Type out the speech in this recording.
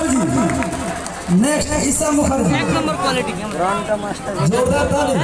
Mukherjee. Next ईसा मुखर्जी एक number quality जोरदार ताली